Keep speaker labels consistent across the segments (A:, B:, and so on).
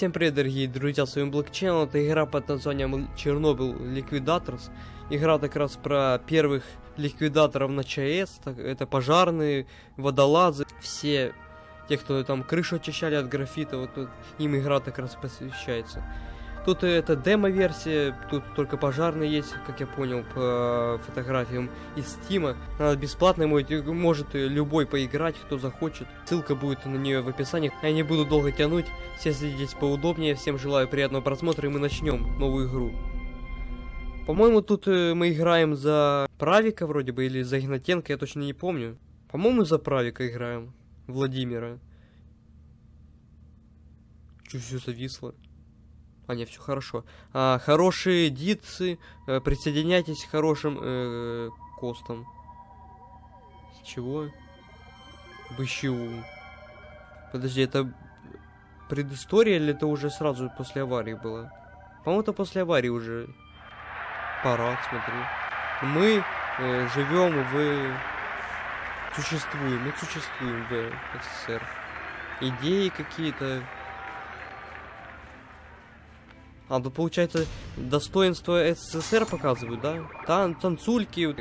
A: Всем привет, дорогие друзья, с вами Блокчейн, это игра под названием Чернобыль Liquidators. Игра как раз про первых ликвидаторов на ЧАЭС, так, это пожарные, водолазы, все те, кто там крышу очищали от графита, вот тут им игра как раз посвящается. Тут это демо-версия, тут только пожарные есть, как я понял, по фотографиям из Стима. Она бесплатная, может любой поиграть, кто захочет. Ссылка будет на нее в описании. Я не буду долго тянуть, все сидеть поудобнее. Всем желаю приятного просмотра, и мы начнем новую игру. По-моему, тут э, мы играем за Правика вроде бы, или за Игнатенко, я точно не помню. По-моему, за Правика играем. Владимира. Чуть все зависло. А, нет, все хорошо. А, хорошие дитсы, э, присоединяйтесь к хорошим э, костам. Чего? БЩУ. Подожди, это предыстория или это уже сразу после аварии было? По-моему, это после аварии уже. Парад, смотри. Мы э, живем в... Существуем, мы существуем в СССР. Идеи какие-то, а, тут получается достоинство СССР показывают, да? Тан танцульки,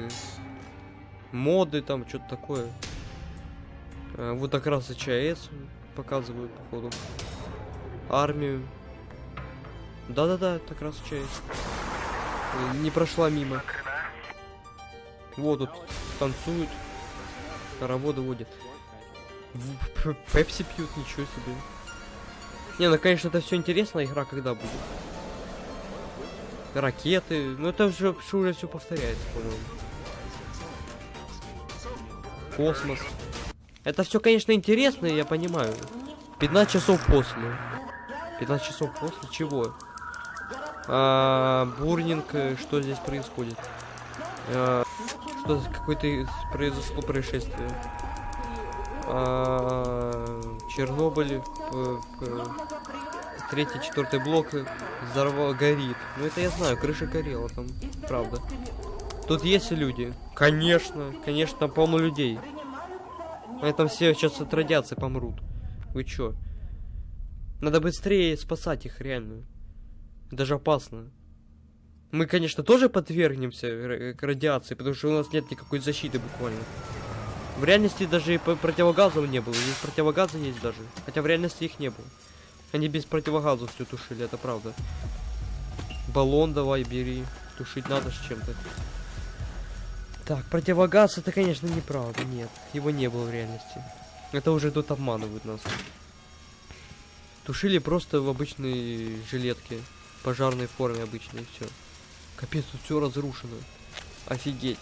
A: моды там, что-то такое. А, вот как раз и ЧАЭС показывают, походу. Армию. Да-да-да, это как раз ЧАЭС. Не прошла мимо. Вот тут танцуют. Работу водят. Пепси пьют, ничего себе. Не, ну конечно это все интересно, игра когда будет ракеты. Ну это уже, уже все повторяется, по-моему. Космос. Это все, конечно, интересно, я понимаю. 15 часов после. 15 часов после чего? А, бурнинг, э, что здесь происходит? А, что какое-то произошло происшествие? А, Чернобыль, третий, четвертый блок взорвал, горит. Ну это я знаю, крыша горела там, правда. Тут есть люди? Конечно, конечно, полно людей. Это все сейчас от радиации помрут. Вы чё? Надо быстрее спасать их, реально. Даже опасно. Мы, конечно, тоже подвергнемся к радиации, потому что у нас нет никакой защиты буквально. В реальности даже и противогазов не было. Здесь противогазы есть даже. Хотя в реальности их не было. Они без противогазов все тушили, это правда. Баллон давай бери. Тушить надо с чем-то. Так, противогаз это, конечно, неправда. Нет, его не было в реальности. Это уже тут обманывают нас. Тушили просто в обычной жилетке. Пожарной форме обычной, все. Капец, тут все разрушено. Офигеть.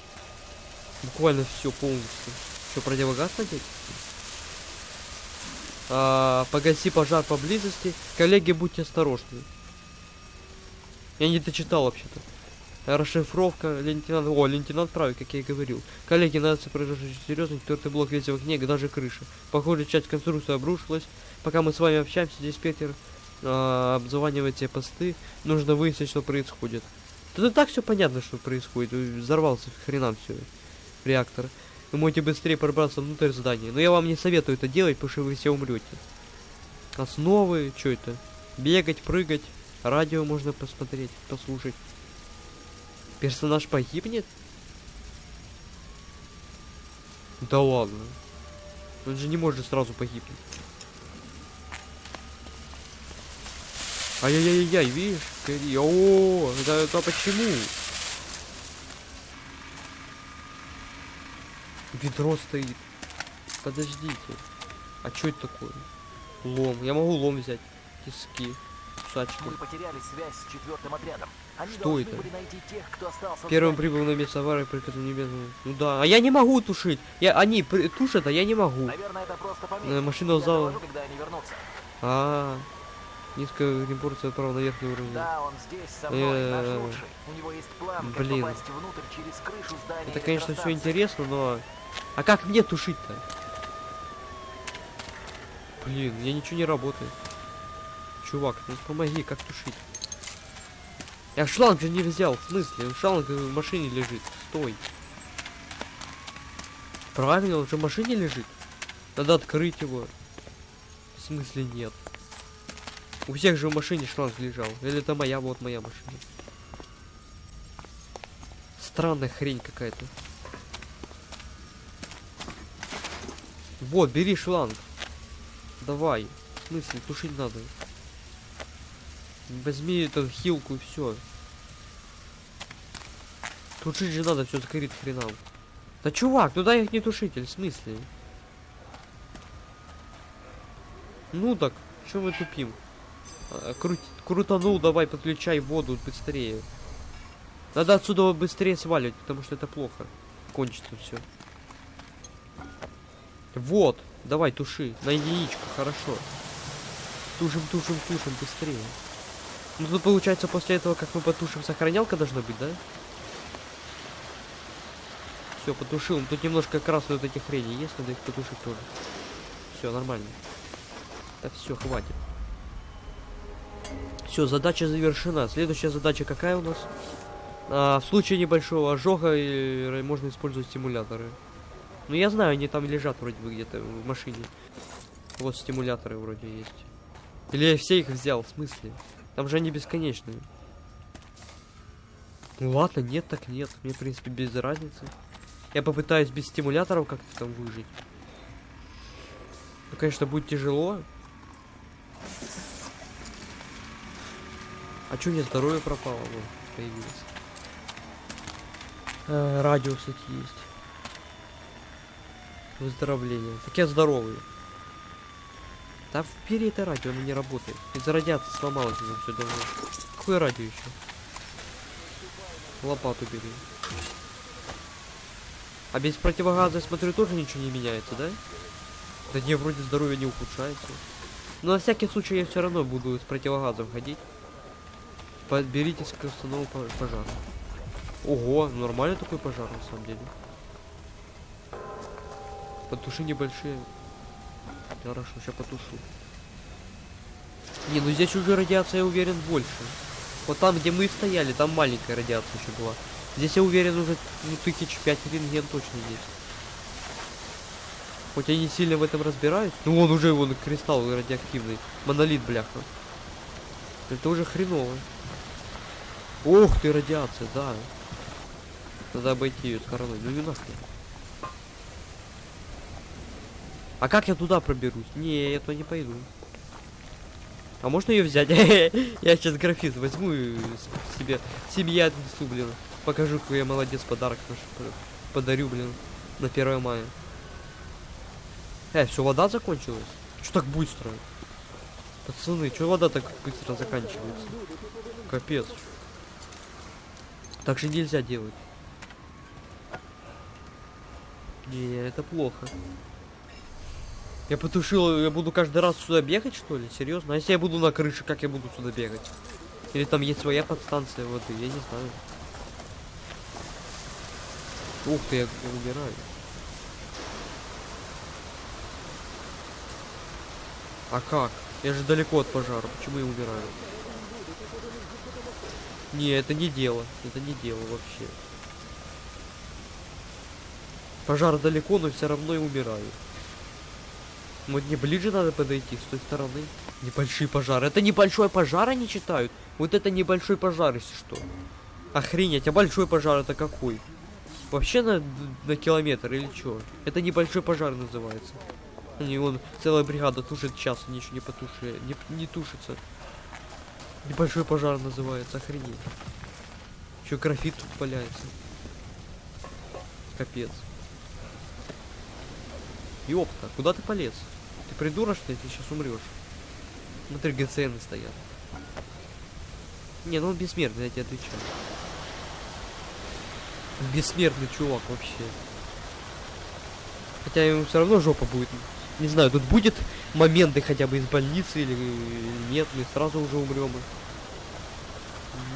A: Буквально все полностью. Что, противогаз надеть? А, погаси пожар поблизости. Коллеги, будьте осторожны. Я не дочитал вообще-то. Расшифровка лейтенант... О, лейтенант правый, как я и говорил. Коллеги, надо произошедшее серьезно. Четвертый блок весь в огне, даже крыша. Похоже, часть конструкции обрушилась. Пока мы с вами общаемся, здесь Петер а, обзванивает те посты. Нужно выяснить, что происходит. Тут так все понятно, что происходит. Взорвался хренам все. Реактор. Вы можете быстрее пробраться внутрь здания. Но я вам не советую это делать, потому что вы все умрете. Основы, что это? Бегать, прыгать. Радио можно посмотреть, послушать. Персонаж погибнет? Да ладно. Он же не может сразу погибнуть. Ай-яй-яй-яй, видишь? О, это, это почему? Ведро стоит. Подождите. А что это такое? Лом. Я могу лом взять. Тиски. Кусачки. Мы потеряли связь с четвертым отрядом. Они что это? Тех, кто Первым прибыл на место аварии, приказом небесному. Ну да. А я не могу тушить. Я, они при, тушат, а я не могу. Наверное, это просто помехи. Машина зала. А, -а, -а. Низкая репорция отправил на верхний уровень. Да, он здесь со мной, э, наш лучший. У него есть план, Блин. как попасть внутрь через крышу здания. Это, конечно, все интересно, но... А как мне тушить-то? Блин, я ничего не работает. Чувак, ну помоги, как тушить? Я шланг же не взял, в смысле? Шланг в машине лежит. Стой. Правильно, он же в машине лежит. Надо открыть его. В смысле нет? У всех же в машине шланг лежал. Или это моя, вот моя машина. Странная хрень какая-то. Вот, бери шланг. Давай. В смысле, тушить надо. Возьми эту хилку и все. Тушить же надо, все сгорит хренам. Да чувак, туда их не тушитель, в смысле? Ну так, что мы тупим? А, круть, крутанул, давай подключай воду быстрее. Надо отсюда быстрее сваливать, потому что это плохо. Кончится все. Вот, давай туши. На яичко, хорошо. Тушим, тушим, тушим, быстрее. Ну тут получается после этого, как мы потушим, сохранялка должна быть, да? Все, потушил. Тут немножко красной вот этих хрени есть, надо их потушить тоже. Все, нормально. Да все, хватит. Все, задача завершена. Следующая задача какая у нас? А, в случае небольшого ожога и, можно использовать стимуляторы. Ну я знаю, они там лежат вроде бы где-то в машине. Вот стимуляторы вроде есть. Или я все их взял, в смысле? Там же они бесконечные. Ну ладно, нет, так нет. Мне, в принципе, без разницы. Я попытаюсь без стимуляторов как-то там выжить. Ну, конечно, будет тяжело. А чё у меня здоровье пропало? Вот, появилось. Э, радио, кстати, есть. Выздоровление. Так я здоровый. Да вбери это радио, оно не работает. Из-за радиации сломалось уже все давно. Какое радио еще? Лопату бери. А без противогаза, я смотрю, тоже ничего не меняется, да? Да не, вроде здоровье не ухудшается. Но на всякий случай я все равно буду с противогазом ходить. Подберитесь к установу пожара. Ого, нормальный такой пожар на самом деле. Потуши небольшие. Хорошо, сейчас потушу. Не, ну здесь уже радиация, я уверен, больше. Вот там, где мы стояли, там маленькая радиация еще была. Здесь я уверен уже ну, тысяч пять рентген точно есть. Хоть я не сильно в этом разбираюсь. Ну он уже вон кристалл радиоактивный. Монолит, бляха. Это уже хреново. Ух ты, радиация, да. Надо обойти ее стороной. Ну не нахрен. А как я туда проберусь? Не, я туда не пойду. А можно ее взять? я сейчас графит возьму и себе семья отнесу, блин. Покажу, какой я молодец, подарок наш подарю, блин, на 1 мая. Э, все, вода закончилась? Что так быстро? Пацаны, что вода так быстро заканчивается? Капец. Так же нельзя делать. Не, это плохо. Я потушил, я буду каждый раз сюда бегать, что ли? Серьезно? А если я буду на крыше, как я буду сюда бегать? Или там есть своя подстанция воды, я не знаю. Ух ты, я, я умираю. А как? Я же далеко от пожара, почему я умираю? Не, это не дело. Это не дело вообще. Пожар далеко, но все равно и умираю. Вот мне ближе надо подойти с той стороны. Небольшие пожары. Это небольшой пожар они читают? Вот это небольшой пожар, если что. Охренеть, а большой пожар это какой? Вообще на, на километр или что? Это небольшой пожар называется. Они вон целая бригада тушит час, ничего не потушили. Не, не тушится. Небольшой пожар называется, охренеть. Еще графит тут валяется. Капец. Ёпта, куда ты полез? Придурок, что? Ты сейчас умрешь. Смотри, ГЦН стоят. Не, ну он бессмертный, я тебе отвечаю. Бессмертный чувак вообще. Хотя ему все равно жопа будет. Не знаю, тут будет моменты хотя бы из больницы или нет, мы сразу уже умрем.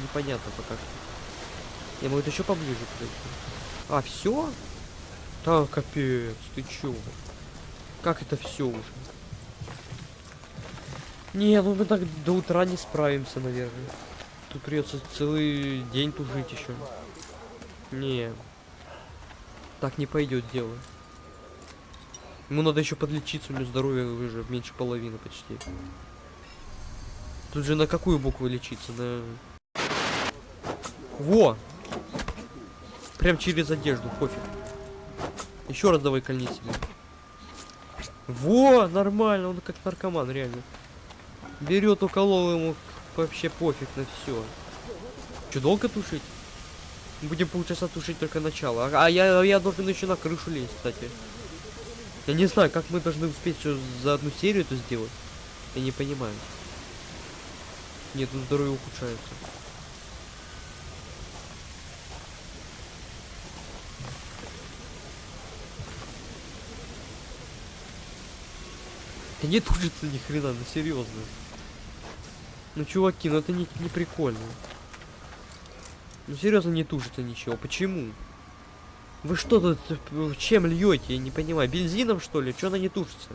A: Непонятно пока что. Я могу еще поближе подойти. А, все? Да, капец, ты чё? Как это все уже? Не, ну мы так до утра не справимся, наверное. Тут придется целый день тужить еще. Не. Так не пойдет дело. Ему надо еще подлечиться, у него здоровье уже меньше половины почти. Тут же на какую букву лечиться? На... Во! Прям через одежду, пофиг. Еще раз давай кольни себе. Во, нормально, он как наркоман, реально. Берет, уколол ему вообще пофиг на все. Че, долго тушить? Будем полчаса тушить только начало. А, а я, я должен еще на крышу лезть, кстати. Я не знаю, как мы должны успеть все за одну серию это сделать. Я не понимаю. Нет, тут здоровье ухудшается. Да не тужится ни хрена, ну серьезно. Ну чуваки, ну это не, не прикольно. Ну серьезно не тужится ничего. Почему? Вы что тут чем льете? Я не понимаю. Бензином что ли? Че она не тушится?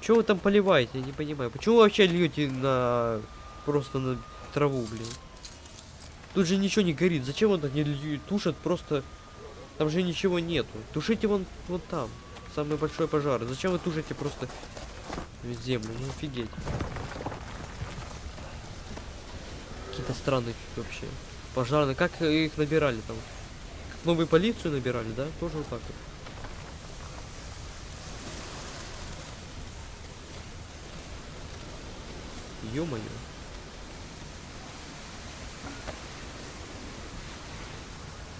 A: Че вы там поливаете? Я не понимаю. Почему вы вообще льете на просто на траву, блин? Тут же ничего не горит. Зачем он так не тушат? Просто там же ничего нету. Тушите вон вот там. Самый большой пожар. Зачем вы тушите просто в землю? Ну офигеть. Какие-то странные вообще. Пожарные. Как их набирали там? Новую полицию набирали, да? Тоже вот так вот. Ё-моё.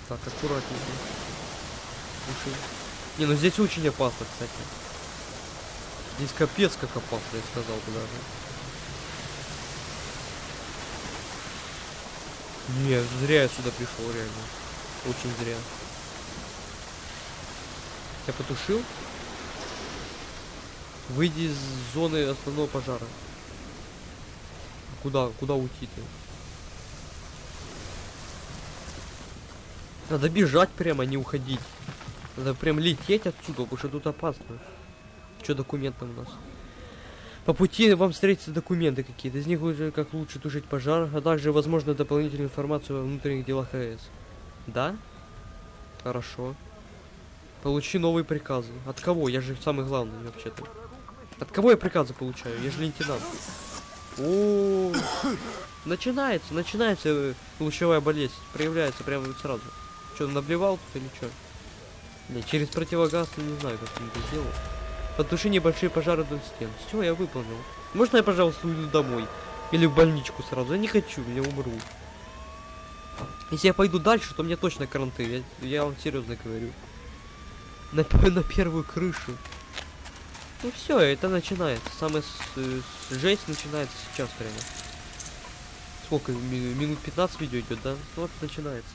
A: Так, аккуратненько. Слушай. Не, ну здесь очень опасно, кстати. Здесь капец как опасно, я сказал бы даже. Не, зря я сюда пришел, реально. Очень зря. Я потушил. Выйди из зоны основного пожара. Куда, куда уйти-то? Надо бежать прямо, не уходить. Надо прям лететь отсюда, потому что тут опасно. Что документы у нас? По пути вам встретятся документы какие-то. Из них уже как лучше тушить пожар, а также, возможно, дополнительную информацию о внутренних делах АЭС. Да? Хорошо. Получи новые приказы. От кого? Я же самый главный вообще-то. От кого я приказы получаю? Я же лейтенант. О, начинается, начинается э, лучевая болезнь. Проявляется прямо сразу. Что, наблевал тут или что? Не, через противогаз, не знаю, как он это сделал. Потуши небольшие пожары до стен. Все, я выполнил. Можно я, пожалуйста, уйду домой? Или в больничку сразу? Я не хочу, я умру. Если я пойду дальше, то мне точно каранты. Я, я вам серьезно говорю. На, на первую крышу. Ну все, это начинается. Самая с, с, жесть начинается сейчас прямо. Сколько? Минут 15 видео идет, да? Ну вот начинается.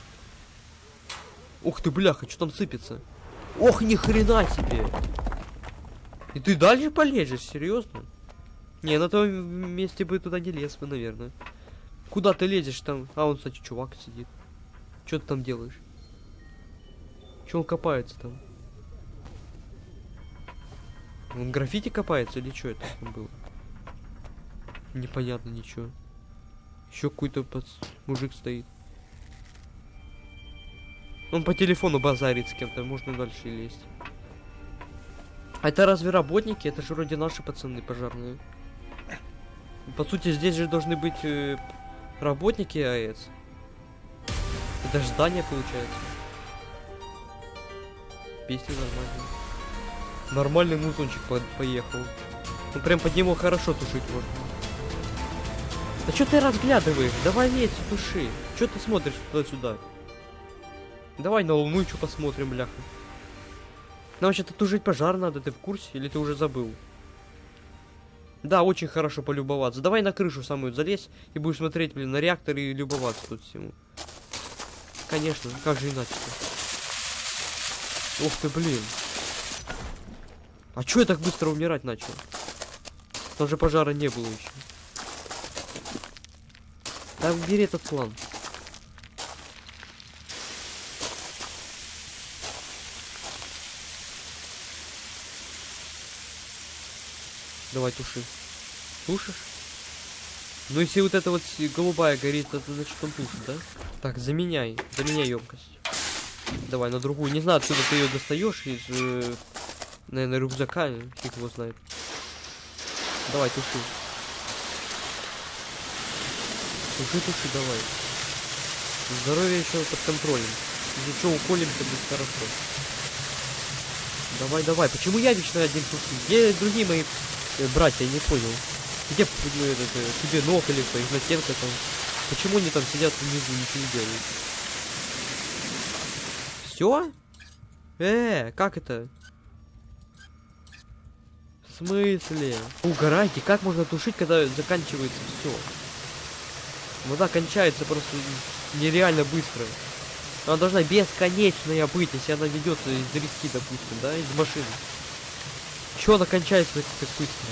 A: Ух ты, бляха, что там сыпется? Ох, ни хрена себе! И ты дальше полезешь, серьезно? Не, на том месте бы туда не лез бы, наверное. Куда ты лезешь там? А, он, кстати, чувак сидит. Что ты там делаешь? Че он копается там? Он граффити копается или что это там было? Непонятно ничего. Еще какой-то под... мужик стоит. Он по телефону базарит с кем-то, можно дальше лезть. Это разве работники? Это же вроде наши пацаны пожарные. По сути, здесь же должны быть э, работники АЭС. Это же здание получается. Песни нормальные. Нормальный музончик по поехал. Ну прям под него хорошо тушить можно. Да что ты разглядываешь? Давай лезь, туши. Что ты смотришь туда-сюда? Давай на луну что посмотрим, бляха. Нам вообще-то тужить пожар надо, ты в курсе? Или ты уже забыл? Да, очень хорошо полюбоваться. Давай на крышу самую залезь и будешь смотреть, блин, на реактор и любоваться тут всему. Конечно, как же иначе-то? Ух ты, блин. А чё я так быстро умирать начал? Там же пожара не было еще. Да бери этот план. Давай, туши. Тушишь? Ну, если вот эта вот голубая горит, то значит он тушит, да? Так, заменяй. Заменяй емкость. Давай на другую. Не знаю, откуда ты ее достаешь из, э, наверное, рюкзака. Фиг его знает. Давай, туши. Туши, туши, давай. Здоровье еще под контролем. Если что, уколемся, будет хорошо. Давай, давай. Почему я вечно один тушу? Где другие мои э, братья? Я не понял. Где ну, этот, э, тебе ног или кто? Игнатенко там. Почему они там сидят внизу, ничего не делают? Все? Э, как это? В смысле? Угорайте, как можно тушить, когда заканчивается все? Вода кончается просто нереально быстро. Она должна бесконечная быть, если она ведется из реки, допустим, да, из машины. Чё она кончается так, так быстро,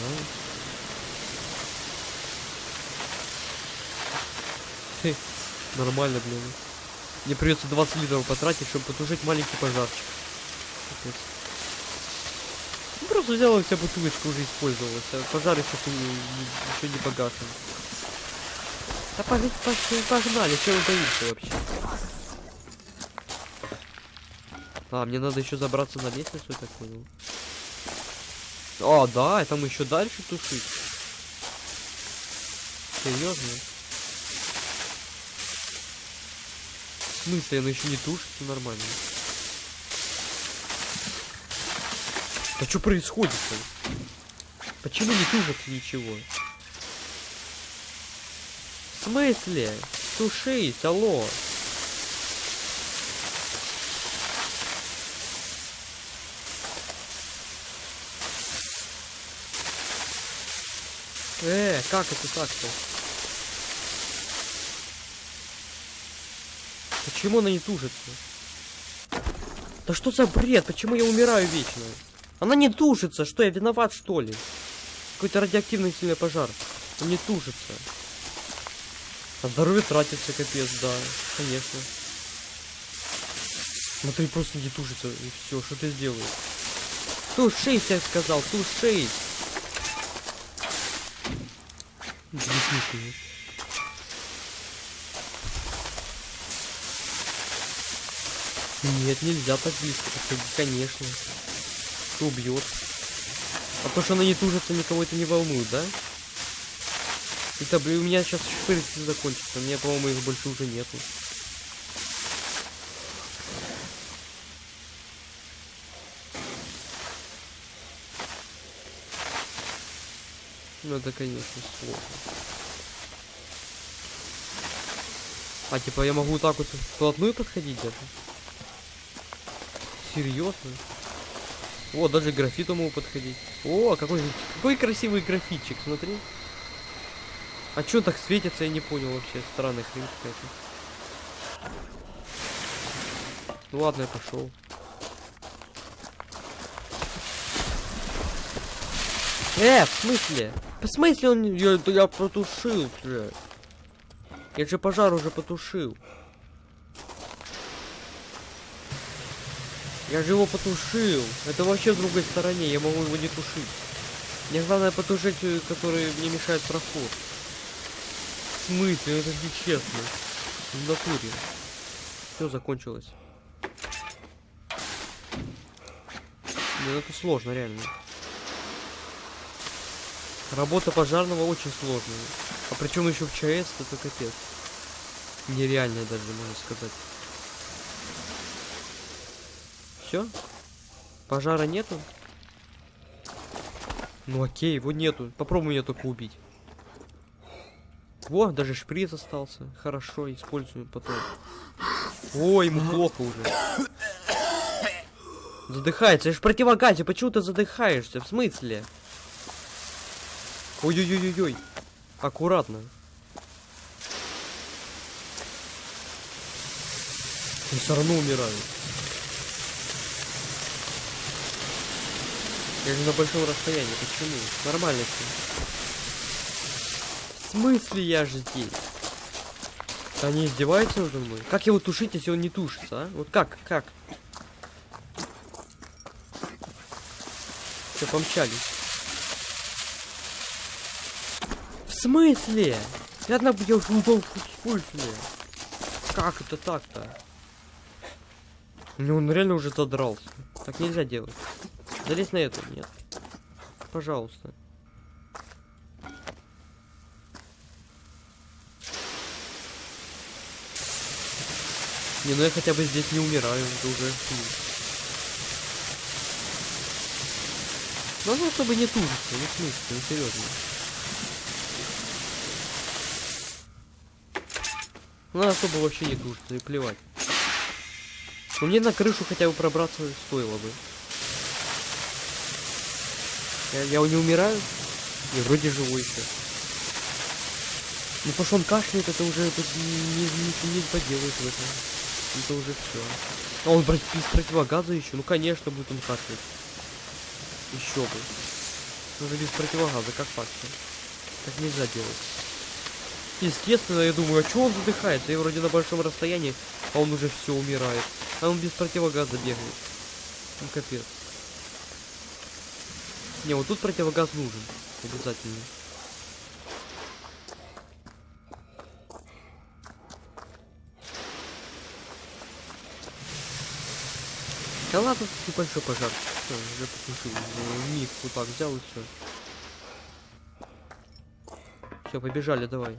A: а? Нормально, блин. Мне придется 20 литров потратить, чтобы потушить маленький пожарчик. Капец. Ну, просто взял и вся бутылочка уже использовалась, а пожар еще, еще не погашен. Да погнали, погнали, чего боишься вообще? А, мне надо еще забраться на лестницу, я так понял. А, да, там еще дальше тушить. Серьезно? В смысле, она еще не тушится нормально? Да что происходит-то? Почему не тушится ничего? В смысле? Тушись, алло. Э, как это так-то? Почему она не тужится? Да что за бред? Почему я умираю вечно? Она не тушится. Что, я виноват, что ли? Какой-то радиоактивный сильный пожар. Он не тушится. А здоровье тратится, капец, да. Конечно. Смотри, просто не тушится. И все, что ты сделаешь? Тушись, я сказал, тушись. Бессмысленно. Нет, нельзя так близко подходить, конечно. Что убьет? А то, что она не тужится, никого это не волнует, да? Это, у меня сейчас шприцы закончатся. У меня, по-моему, их больше уже нету. Это, конечно, сложно. А, типа, я могу так вот вплотную подходить даже? Серьезно? О, даже графиту могу подходить. О, какой, какой красивый графитчик, смотри. А чё так светится, я не понял вообще. Странная хрень какая-то. Ну ладно, я пошел. Э, в смысле? В смысле он... Я, я потушил уже. Я же пожар уже потушил. Я же его потушил. Это вообще в другой стороне. Я могу его не тушить. Мне главное потушить, э, который мне мешает проход. В смысле? Это нечестно. В натуре. Все закончилось. Ну это сложно, реально. Работа пожарного очень сложная. А причем еще в ЧС, это капец. Нереальная даже, можно сказать. Все? Пожара нету? Ну окей, его нету. Попробуй меня только убить. Во, даже шприц остался. Хорошо, используем потом. Ой, ему плохо уже. Задыхается. Я ж в противогазе. Почему ты задыхаешься? В смысле? Ой-ой-ой-ой-ой. Аккуратно. Он все равно умирает. Я же на большом расстоянии. Почему? Нормально все. В смысле я же здесь? Они издеваются надо мной? Как его тушить, если он не тушится, а? Вот как? Как? Все, помчались. В смысле? Я упал в смысле? Как это так-то? Ну он реально уже задрался. Так нельзя делать. Залезь на эту, нет. Пожалуйста. Не, ну я хотя бы здесь не умираю, это уже ну, чтобы не тужиться, не смысл, ну серьезно. Ну, особо вообще не тужиться, и плевать. Но мне на крышу хотя бы пробраться стоило бы. Я, я не умираю? Не, вроде живой еще. Ну, что он кашляет, это уже тут не, не, не, поделаешь в этом. Это уже все. А он брать без противогаза еще? Ну, конечно, будет он кашлять. Еще бы. Уже без противогаза, как факт-то. Так нельзя делать. Естественно, я думаю, а что он задыхается? Я вроде на большом расстоянии, а он уже все умирает. А он без противогаза бегает. Ну капец. Не, вот тут противогаз нужен. Обязательно. Да ладно, тут небольшой пожар. Все, уже потушил. Ну, Миг вот так взял и все. Все, побежали, давай.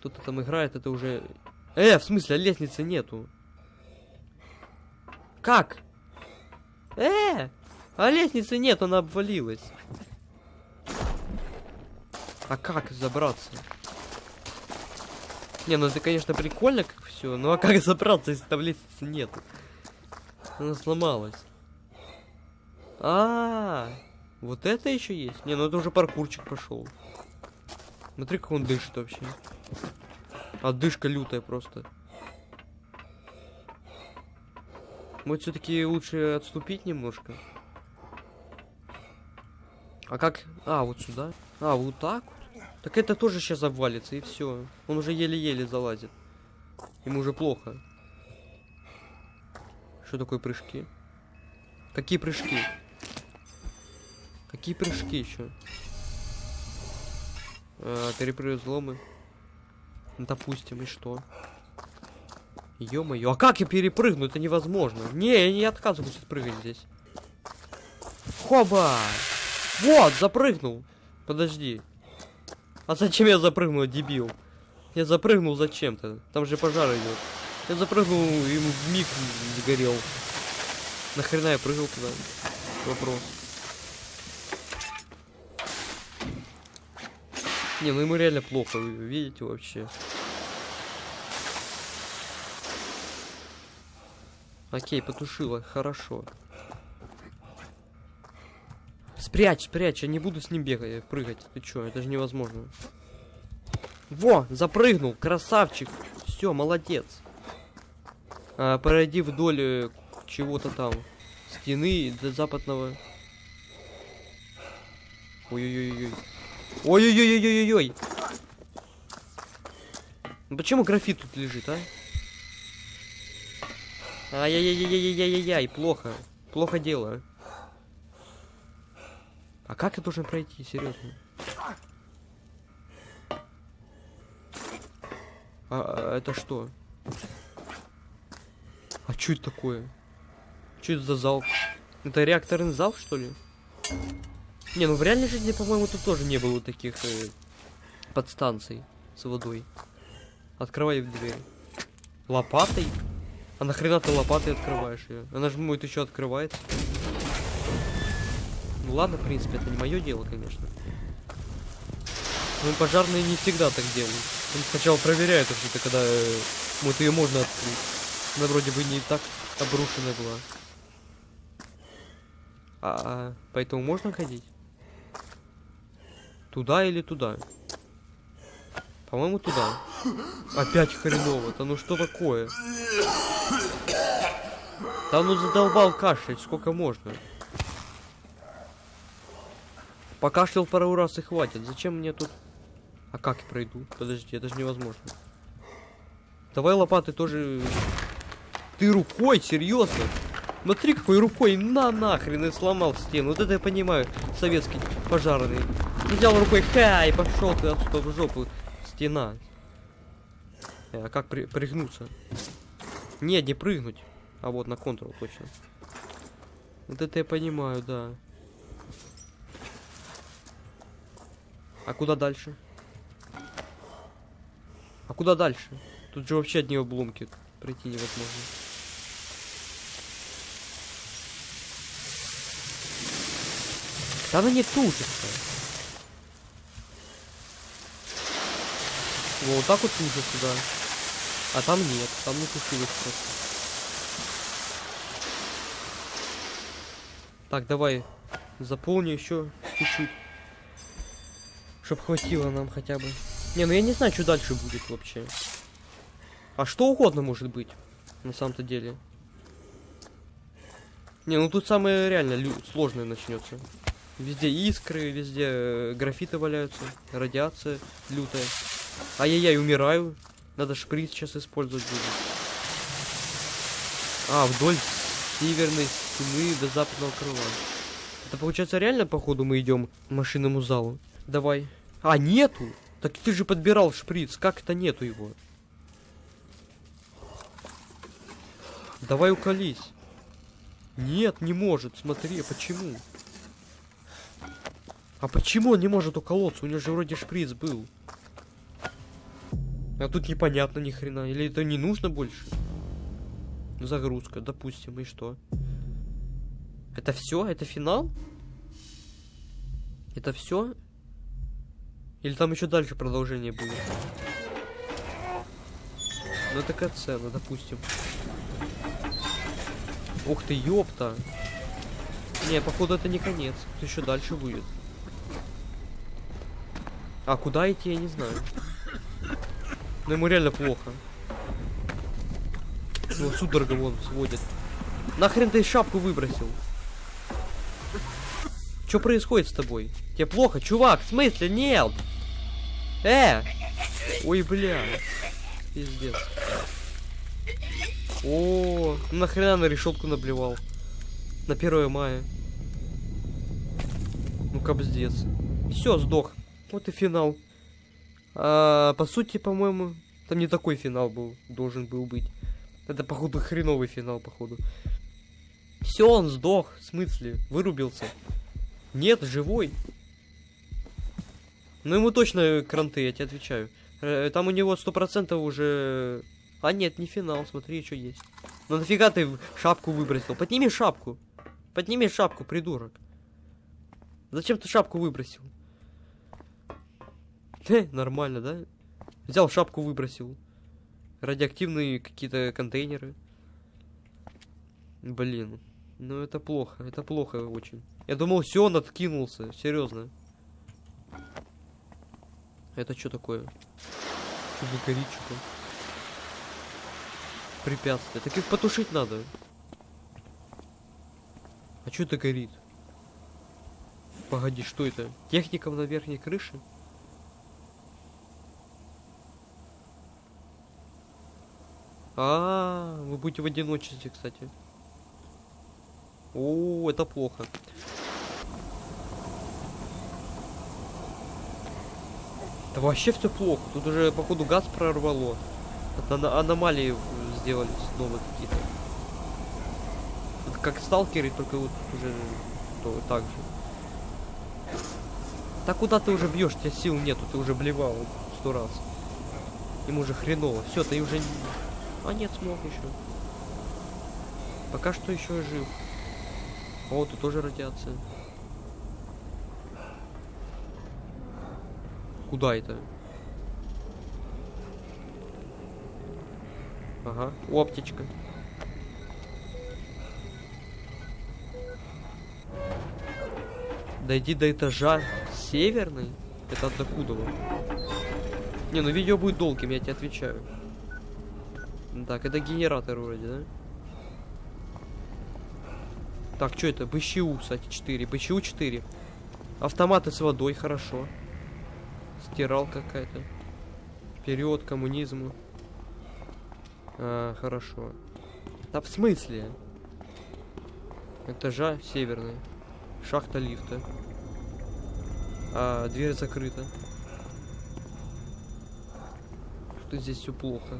A: Кто-то там играет, это уже... Э, в смысле, лестницы нету. Как? Э, а лестницы нет, она обвалилась. А как забраться? Не, ну это, конечно, прикольно, как все, но а как забраться, если там лестницы нет? Она сломалась. А, -а, -а вот это еще есть. Не, ну это уже паркурчик пошел. Смотри, как он дышит вообще. Отдышка лютая просто. Может, все-таки лучше отступить немножко? А как? А, вот сюда? А, вот так вот? Так это тоже сейчас обвалится, и все. Он уже еле-еле залазит. Ему уже плохо. Что такое прыжки? Какие прыжки? Какие прыжки еще? А, перепрыгивать взломы. Ну, допустим, и что? Ё-моё, а как я перепрыгну? Это невозможно. Не, я не отказываюсь прыгать здесь. Хоба! Вот, запрыгнул. Подожди. А зачем я запрыгнул, дебил? Я запрыгнул зачем-то. Там же пожар идет. Я запрыгнул, ему в миг сгорел. Нахрена я прыгал туда? Вопрос. Не, ну ему реально плохо, вы видите вообще. Окей, потушила, хорошо. Спрячь, спрячь, я не буду с ним бегать, прыгать. Ты чё, это же невозможно. Во, запрыгнул, красавчик. Все, молодец. А, пройди вдоль э, чего-то там. Стены до западного. Ой-ой-ой-ой. Ой-ой-ой-ой-ой-ой. Ну почему графит тут лежит, а? Ай-яй-яй-яй-яй-яй-яй, плохо. Плохо дело. А как я должен пройти, серьезно? А, а это что? А что это такое? Что это за зал? Это реакторный зал, что ли? Не, ну в реальной жизни, по-моему, тут тоже не было таких э, подстанций с водой. Открывай дверь. Лопатой? А нахрена ты лопатой открываешь ее? Она же будет еще открывается. Ну ладно, в принципе, это не мое дело, конечно. Ну, пожарные не всегда так делают. Он сначала проверяют что-то, когда э, вот ее можно открыть. Она вроде бы не так обрушенная была. А, а поэтому можно ходить? Туда или туда? По-моему, туда. Опять хреново. Да ну что такое? Да ну задолбал кашлять, сколько можно? Покашлял пару раз и хватит. Зачем мне тут... А как я пройду? Подожди, это же невозможно. Давай лопаты тоже... Ты рукой? Серьезно? Смотри, какой рукой на нахрен и сломал стену. Вот это я понимаю, советский пожарный. Взял рукой, ха, и пошел ты отсюда в жопу. Стена. А как при прыгнуться? Не, не прыгнуть. А вот на контрол точно. Вот это я понимаю, да. А куда дальше? А куда дальше? Тут же вообще одни обломки. Пройти невозможно. Да она не тужится. Во, Вот так вот тужится, да. А там нет, там не тушилось просто. Так, давай заполни еще чуть-чуть. Чтоб хватило нам хотя бы. Не, ну я не знаю, что дальше будет вообще. А что угодно может быть, на самом-то деле. Не, ну тут самое реально сложное начнется. Везде искры, везде э, графиты валяются, радиация лютая. Ай-яй-яй, умираю. Надо шприц сейчас использовать будет. А, вдоль северной стены до западного крыла. Это получается реально, походу, мы идем машинному залу. Давай. А, нету! Так ты же подбирал шприц, как это нету его? Давай уколись. Нет, не может, смотри, а почему? А почему он не может уколоться? У него же вроде шприц был. А тут непонятно ни хрена. Или это не нужно больше? Загрузка, допустим, и что? Это все? Это финал? Это все? Или там еще дальше продолжение будет? Ну это катсцена, допустим. Ух ты, ёпта. Не, походу это не конец. Тут еще дальше будет. А куда идти, я не знаю. Но ему реально плохо. Ну, судорога вон сводит. Нахрен ты шапку выбросил? Что происходит с тобой? Тебе плохо, чувак? В смысле? Нет! Э! Ой, бля. Пиздец. О, ну нахрена на решетку наблевал? На 1 мая. Ну капздец. Все, сдох. Вот и финал. А, по сути, по-моему, там не такой финал был, должен был быть. Это, походу, хреновый финал, походу. Все, он сдох. В смысле? Вырубился. Нет, живой. Ну ему точно кранты, я тебе отвечаю. Э, Там у него сто процентов уже... А нет, не финал, смотри, что есть. Ну нафига ты шапку выбросил? Подними шапку. Подними шапку, придурок. Зачем ты шапку выбросил? Нормально, да? Взял шапку, выбросил. Радиоактивные какие-то контейнеры. Блин. Ну это плохо, это плохо очень. Я думал, все, он откинулся, серьезно. Это что такое? Что за горит что-то? Препятствие. Так их потушить надо. А что это горит? Погоди, что это? Техникам на верхней крыше? А, вы будете в одиночестве, кстати. О, это плохо. Да вообще все плохо. Тут уже, походу, газ прорвало. Это аномалии сделали снова какие-то. Это как сталкеры, только вот уже то, так же. Так куда ты уже бьешь? Тебя сил нету, ты уже блевал сто раз. Ему уже хреново. Все, ты уже... А нет, смог еще. Пока что еще жив. О, тут тоже радиация. Куда это? Ага, о, аптечка. Дойди до этажа северный. Это от докуда? Не, ну видео будет долгим, я тебе отвечаю. Так, это генератор вроде, да? Так, что это? БЧУ, кстати, 4. БЧУ 4. Автоматы с водой, хорошо. Стирал какая-то. Вперед, коммунизму. А, хорошо. Да в смысле? Этажа северный. Шахта лифта. А, дверь закрыта. Что здесь все плохо.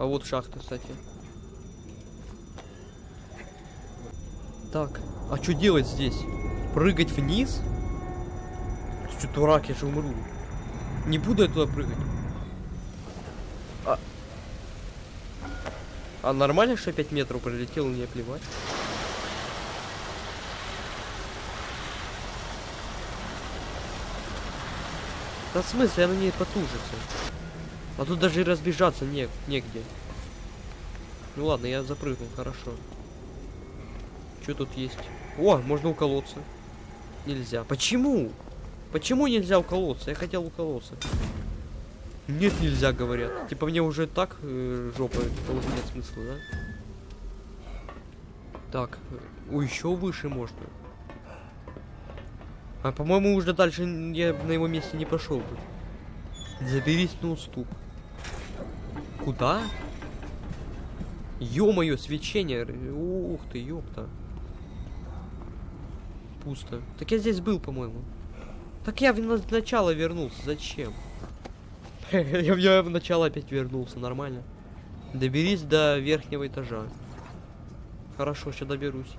A: А вот шахта, кстати. Так, а что делать здесь? Прыгать вниз? Что, дурак, я же умру. Не буду я туда прыгать. А, А нормально, что 5 метров пролетел, мне плевать. Да в смысле, она не потужится. А тут даже и разбежаться не, негде. Ну ладно, я запрыгнул, хорошо. Что тут есть? О, можно уколоться. Нельзя. Почему? Почему нельзя уколоться? Я хотел уколоться. Нет, нельзя, говорят. Типа мне уже так э, жопа, уже нет смысла, да? Так, о, еще выше можно. А по-моему уже дальше я на его месте не пошел бы. Заберись на уступ. Куда? Ё-моё, свечение. Ух ты, ёпта. Пусто. Так я здесь был, по-моему. Так я в на- начало вернулся. Зачем? я в начало опять вернулся. Нормально. Доберись до верхнего этажа. Хорошо, сейчас доберусь.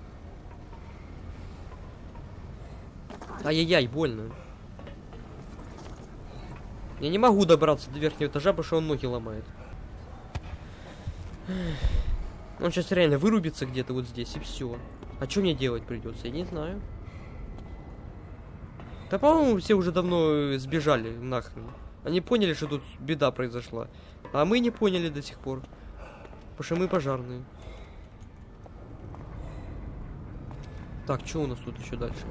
A: Ай-яй-яй, больно. Я не могу добраться до верхнего этажа, потому что он ноги ломает. Он сейчас реально вырубится где-то вот здесь и все. А что мне делать придется? Я не знаю. Да, по-моему, все уже давно э, сбежали нахрен. Они поняли, что тут беда произошла. А мы не поняли до сих пор. Потому что мы пожарные. Так, что у нас тут еще дальше?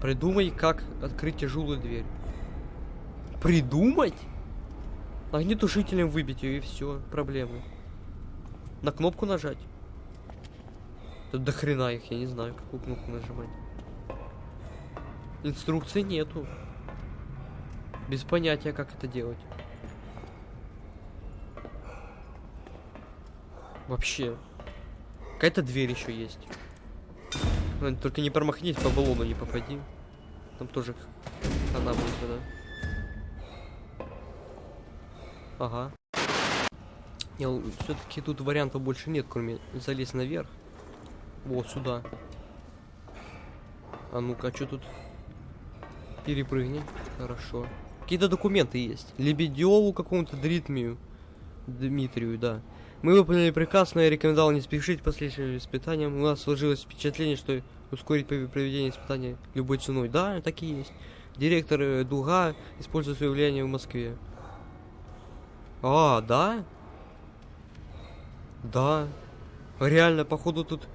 A: Придумай, как открыть тяжелую дверь. Придумать? Огнетушителем выбить ее и все, проблемы. На кнопку нажать. Тут до хрена их, я не знаю, какую кнопку нажимать. Инструкции нету. Без понятия, как это делать. Вообще. Какая-то дверь еще есть. Ну, Только не промахнись, по баллону не попади. Там тоже она будет тогда. Ага. Все-таки тут вариантов больше нет, кроме залезть наверх. Вот сюда. А ну-ка, а что тут? Перепрыгни. Хорошо. Какие-то документы есть. Лебедеву какому-то Дритмию. Дмитрию, да. Мы выполнили приказ, но я рекомендовал не спешить последующим испытаниям. У нас сложилось впечатление, что ускорить проведение испытания любой ценой. Да, так и есть. Директор э, Дуга использует свое влияние в Москве. А, да? Да. Реально, походу тут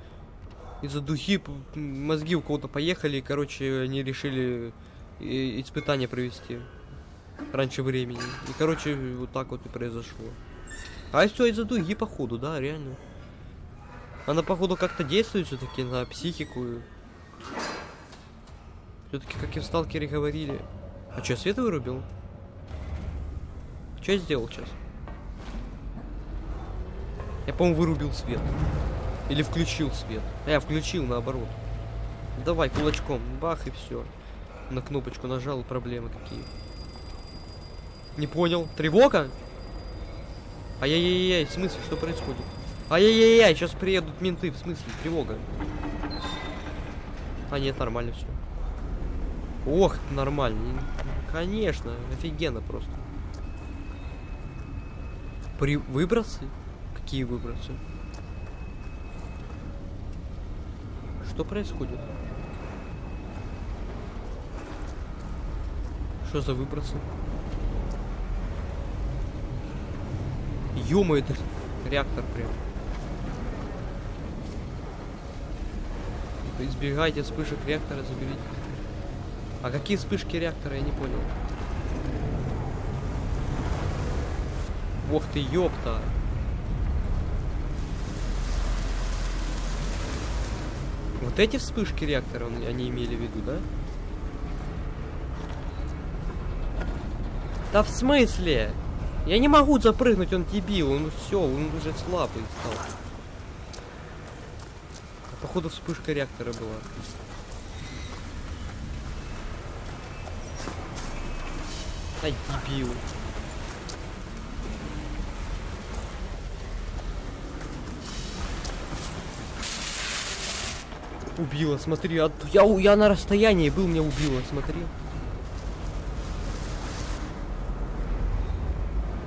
A: из-за духи мозги у кого-то поехали, и, короче, они решили испытание провести раньше времени. И, короче, вот так вот и произошло. А все из-за дуги, походу, да, реально. Она, походу, как-то действует все-таки на психику. Все-таки, как и в сталкере говорили. А что, свет вырубил? Что я сделал сейчас? Я, по-моему, вырубил свет. Или включил свет. А я включил наоборот. Давай кулачком. Бах и все. На кнопочку нажал, проблемы какие. Не понял. Тревога? Ай-яй-яй-яй, в смысле, что происходит? Ай-яй-яй-яй, сейчас приедут менты, в смысле, тревога. А нет, нормально все. Ох, нормально. Конечно, офигенно просто. При... Выбросы? Какие выбросы? Что происходит? Что за выбросы? Ё это реактор прям. Избегайте вспышек реактора, заберите. А какие вспышки реактора, я не понял. Ох ты, ёпта. Вот эти вспышки реактора он- они имели в виду, да? Да в смысле? Я не могу запрыгнуть, он дебил, он все, он уже слабый стал. А походу вспышка реактора была. Ай, дебил. Убила, смотри, от... я, я на расстоянии был, меня убила, смотри.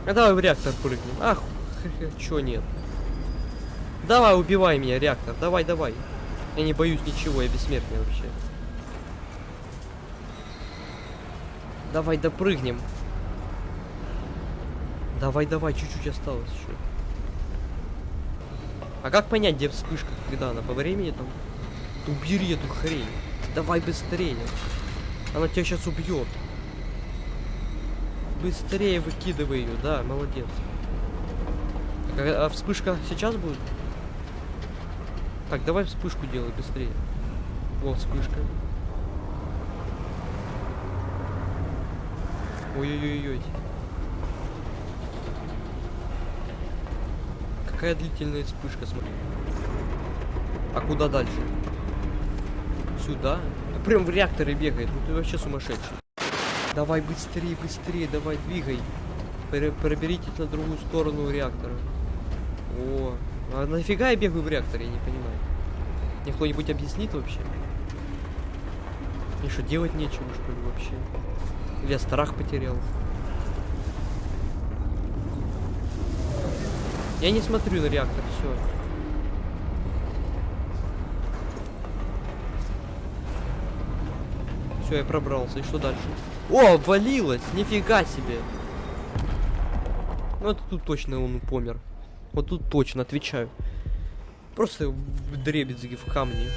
A: А давай в реактор прыгнем. Ах, Чё нет? Давай, убивай меня, реактор. Давай, давай. Я не боюсь ничего, я бессмертный вообще. Давай допрыгнем. Давай, давай, чуть-чуть осталось еще. А как понять, где вспышка, когда она? По времени там? Убери эту хрень. Давай быстрее. Она тебя сейчас убьет. Быстрее выкидывай ее, да, молодец. А, а вспышка сейчас будет? Так, давай вспышку делай быстрее. Вот вспышка. Ой-ой-ой-ой. Какая длительная вспышка, смотри. А куда дальше? Сюда? Да прям в реакторы бегает. Ну ты вообще сумасшедший. Давай быстрее, быстрее, давай, двигай. Пер проберитесь на другую сторону реактора. О, а нафига я бегаю в реакторе, я не понимаю. Мне кто-нибудь объяснит вообще? Мне что, делать нечего, что ли, вообще? Или я страх потерял? Я не смотрю на реактор, все. Все, я пробрался. И что дальше? О, обвалилось! Нифига себе! Ну, это тут точно он помер. Вот тут точно, отвечаю. Просто в дребезги в камни.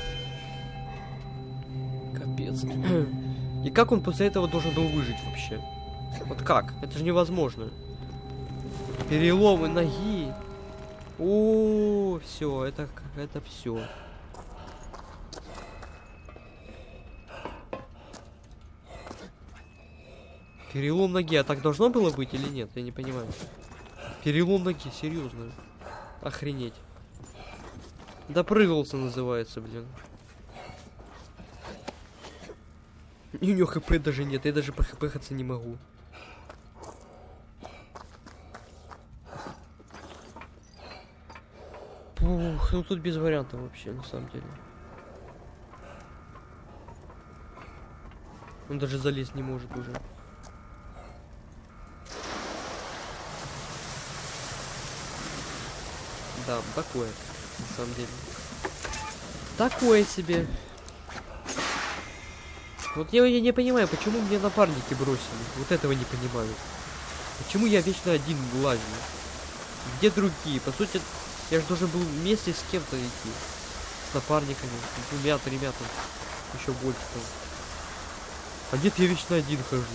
A: Капец. И как он после этого должен был выжить вообще? Вот как? Это же невозможно. Переломы ноги. О, все, это это все. Перелом ноги, а так должно было быть или нет? Я не понимаю. Перелом ноги, серьезно. Охренеть. Допрыгался называется, блин. И у него хп даже нет, я даже по хп не могу. Пух, ну тут без вариантов вообще, на самом деле. Он даже залезть не может уже. Да, такое, на самом деле. Такое себе. Вот я, я не понимаю, почему мне напарники бросили. Вот этого не понимаю. Почему я вечно один лазю? Где другие? По сути, я же должен был вместе с кем-то идти. С напарниками, с двумя-тремя там. Еще больше там. А нет, я вечно один хожу.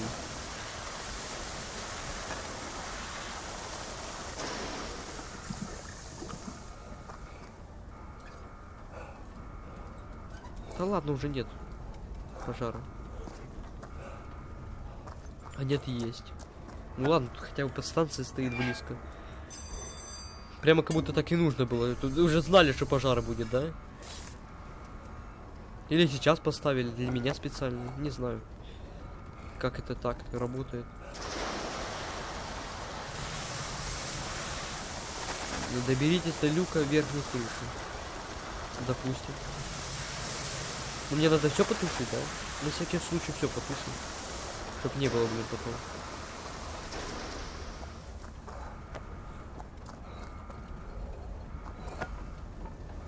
A: Да ладно, уже нет пожара. А нет, есть. Ну ладно, тут хотя бы подстанция стоит близко. Прямо как будто так и нужно было. Тут уже знали, что пожар будет, да? Или сейчас поставили для меня специально, не знаю. Как это так работает. Доберитесь до люка верхней крыши. Допустим. Но мне надо все потушить, да? На всякий случай все потушим. Чтоб не было, блин, потом.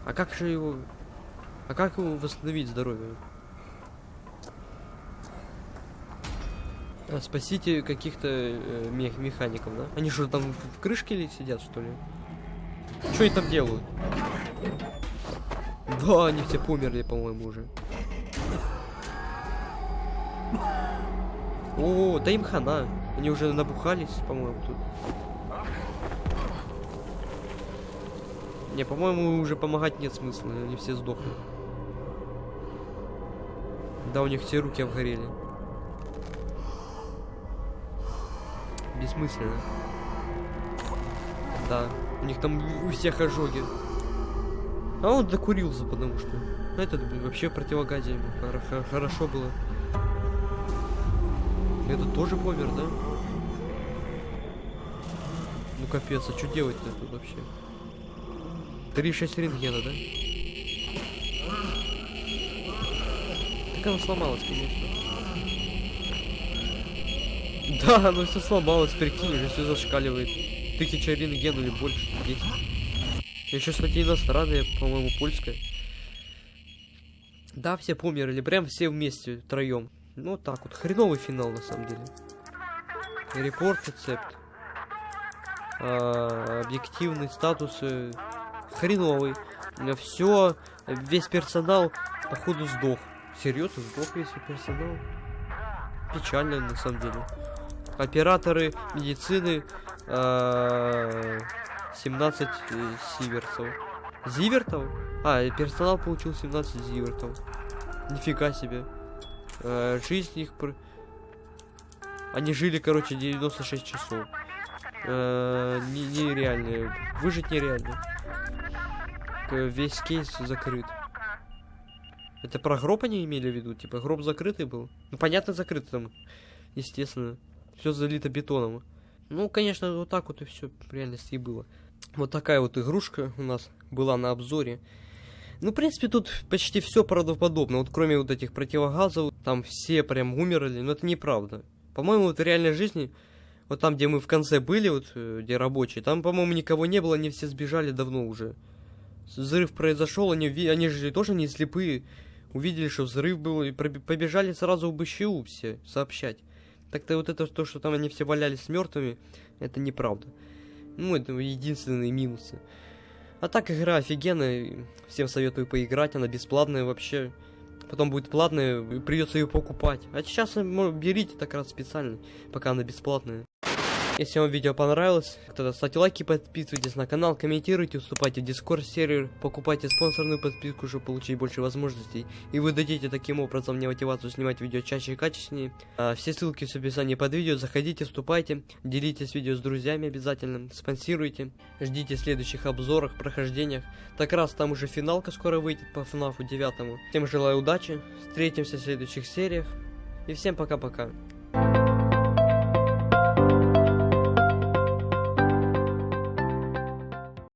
A: А как же его... А как его восстановить здоровье? А, спасите каких-то э, мех механиков, да? Они что, там в крышке ли сидят, что ли? Что они там делают? Да, они все померли, по-моему, уже. О, да им хана. Они уже набухались, по-моему, тут. Не, по-моему, уже помогать нет смысла. Они все сдохли. Да, у них все руки обгорели. Бессмысленно. Да, у них там у всех ожоги. А он докурился, потому что. Это вообще противогазе. Хорошо было. Этот тоже помер, да? Ну капец, а что делать-то тут вообще? 3,6 рентгена, да? Так она сломалась, конечно. Да, оно все сломалось, прикинь, уже все зашкаливает. тысяча рентген или больше, 10. Еще, кстати, иностранная, по-моему, польская. Да, все померли, прям все вместе, втроем. Ну, так вот, хреновый финал, на самом деле. Репорт, рецепт. А, объективный статус э, хреновый. Все, весь персонал, походу, сдох. Серьезно, сдох весь персонал? Печально, на самом деле. Операторы медицины а, 17 э, сиверсов. Зивертов? А, персонал получил 17 зивертов. Нифига себе. А, жизнь их... Они жили, короче, 96 часов. А, не, нереально. Выжить нереально. Весь кейс закрыт. Это про гроб они имели в виду? Типа гроб закрытый был? Ну понятно, закрытый там. Естественно. Все залито бетоном. Ну, конечно, вот так вот и все в реальности и было. Вот такая вот игрушка у нас была на обзоре. Ну, в принципе, тут почти все правдоподобно. Вот кроме вот этих противогазов, там все прям умерли, но это неправда. По-моему, вот в реальной жизни, вот там, где мы в конце были, вот э, где рабочие, там, по-моему, никого не было, они все сбежали давно уже. Взрыв произошел, они, они же тоже не слепые. Увидели, что взрыв был, и побежали сразу в БЩУ все сообщать. Так-то вот это то, что там они все валялись мертвыми, это неправда. Ну, это единственные минусы. А так игра офигенная, всем советую поиграть, она бесплатная вообще. Потом будет платная, придется ее покупать. А сейчас э, берите так раз специально, пока она бесплатная. Если вам видео понравилось, тогда ставьте лайки, подписывайтесь на канал, комментируйте, вступайте в дискорд сервер, покупайте спонсорную подписку, чтобы получить больше возможностей. И вы дадите таким образом мне мотивацию снимать видео чаще и качественнее. А, все ссылки в описании под видео, заходите, вступайте, делитесь видео с друзьями обязательно, спонсируйте, ждите следующих обзорах, прохождениях. Так раз там уже финалка скоро выйдет по FNAF 9. Всем желаю удачи, встретимся в следующих сериях. И всем пока-пока.